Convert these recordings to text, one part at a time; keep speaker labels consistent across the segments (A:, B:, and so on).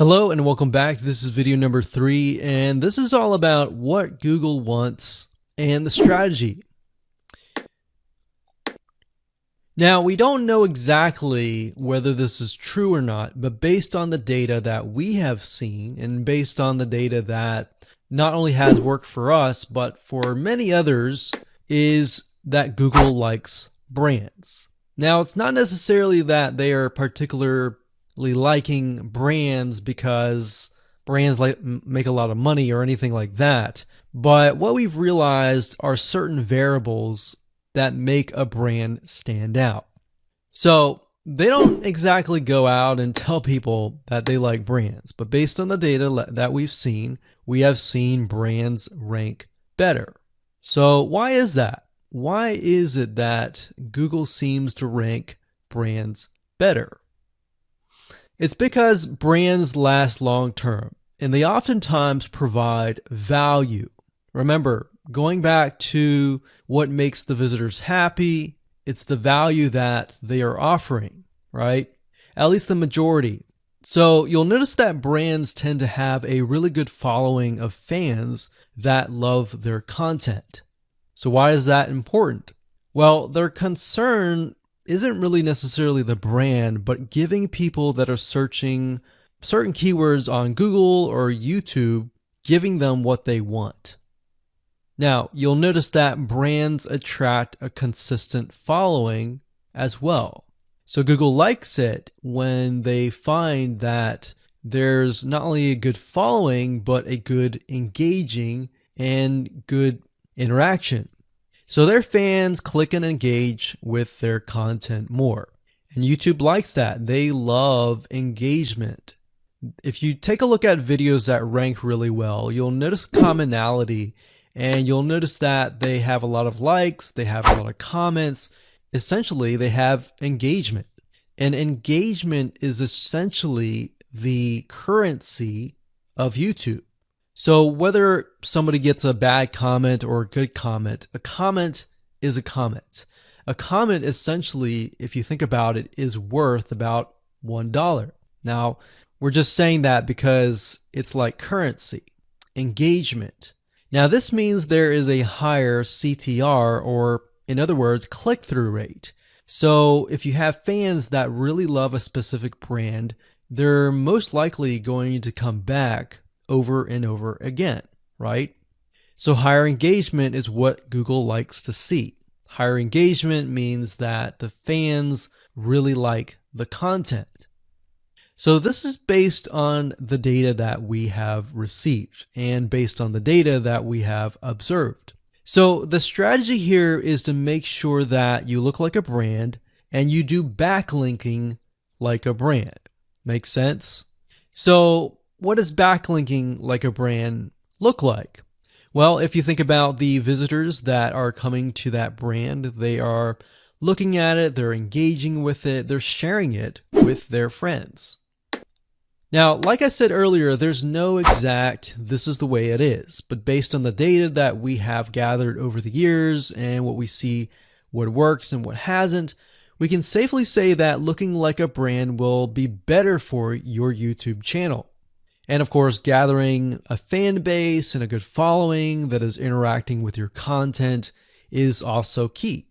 A: Hello and welcome back. This is video number three, and this is all about what Google wants and the strategy. Now, we don't know exactly whether this is true or not, but based on the data that we have seen and based on the data that not only has worked for us, but for many others, is that Google likes brands. Now, it's not necessarily that they are particular liking brands because brands like make a lot of money or anything like that. But what we've realized are certain variables that make a brand stand out. So they don't exactly go out and tell people that they like brands, but based on the data that we've seen, we have seen brands rank better. So why is that? Why is it that Google seems to rank brands better? It's because brands last long term and they oftentimes provide value. Remember, going back to what makes the visitors happy, it's the value that they are offering, right? At least the majority. So you'll notice that brands tend to have a really good following of fans that love their content. So why is that important? Well, their concern isn't really necessarily the brand, but giving people that are searching certain keywords on Google or YouTube, giving them what they want. Now, you'll notice that brands attract a consistent following as well. So Google likes it when they find that there's not only a good following, but a good engaging and good interaction. So their fans click and engage with their content more. And YouTube likes that. They love engagement. If you take a look at videos that rank really well, you'll notice commonality and you'll notice that they have a lot of likes, they have a lot of comments. Essentially, they have engagement. And engagement is essentially the currency of YouTube. So whether somebody gets a bad comment or a good comment, a comment is a comment. A comment essentially, if you think about it, is worth about $1. Now, we're just saying that because it's like currency, engagement. Now, this means there is a higher CTR, or in other words, click through rate. So, if you have fans that really love a specific brand, they're most likely going to come back over and over again, right? So higher engagement is what Google likes to see. Higher engagement means that the fans really like the content. So this is based on the data that we have received and based on the data that we have observed. So the strategy here is to make sure that you look like a brand and you do backlinking like a brand. Make sense? So what does backlinking like a brand look like? Well, if you think about the visitors that are coming to that brand, they are looking at it, they're engaging with it, they're sharing it with their friends. Now, like I said earlier, there's no exact this is the way it is, but based on the data that we have gathered over the years and what we see what works and what hasn't, we can safely say that looking like a brand will be better for your YouTube channel. And of course, gathering a fan base and a good following that is interacting with your content is also key.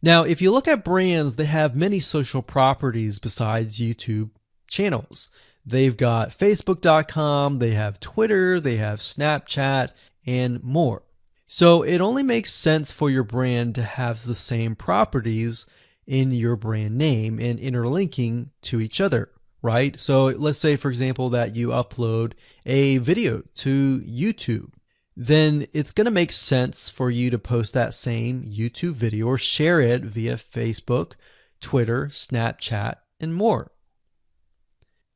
A: Now, if you look at brands, they have many social properties besides YouTube channels. They've got Facebook.com, they have Twitter, they have Snapchat, and more. So it only makes sense for your brand to have the same properties in your brand name and interlinking to each other right? So let's say, for example, that you upload a video to YouTube. Then it's going to make sense for you to post that same YouTube video or share it via Facebook, Twitter, Snapchat, and more.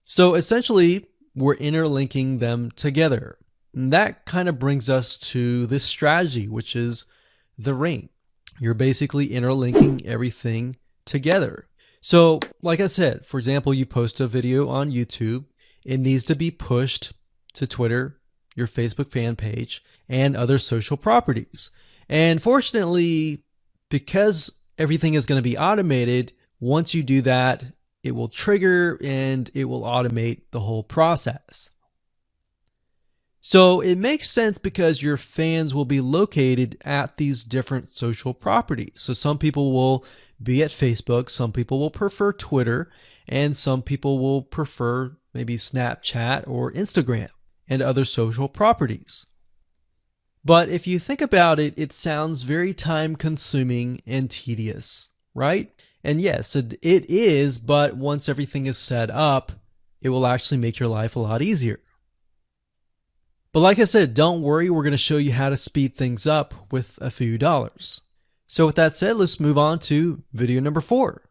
A: So essentially, we're interlinking them together. And that kind of brings us to this strategy, which is the ring. You're basically interlinking everything together. So, like I said, for example, you post a video on YouTube, it needs to be pushed to Twitter, your Facebook fan page, and other social properties. And fortunately, because everything is going to be automated, once you do that, it will trigger and it will automate the whole process. So it makes sense because your fans will be located at these different social properties. So some people will be at Facebook, some people will prefer Twitter, and some people will prefer maybe Snapchat or Instagram and other social properties. But if you think about it, it sounds very time consuming and tedious, right? And yes, it, it is, but once everything is set up, it will actually make your life a lot easier. But like I said, don't worry, we're going to show you how to speed things up with a few dollars. So with that said, let's move on to video number four.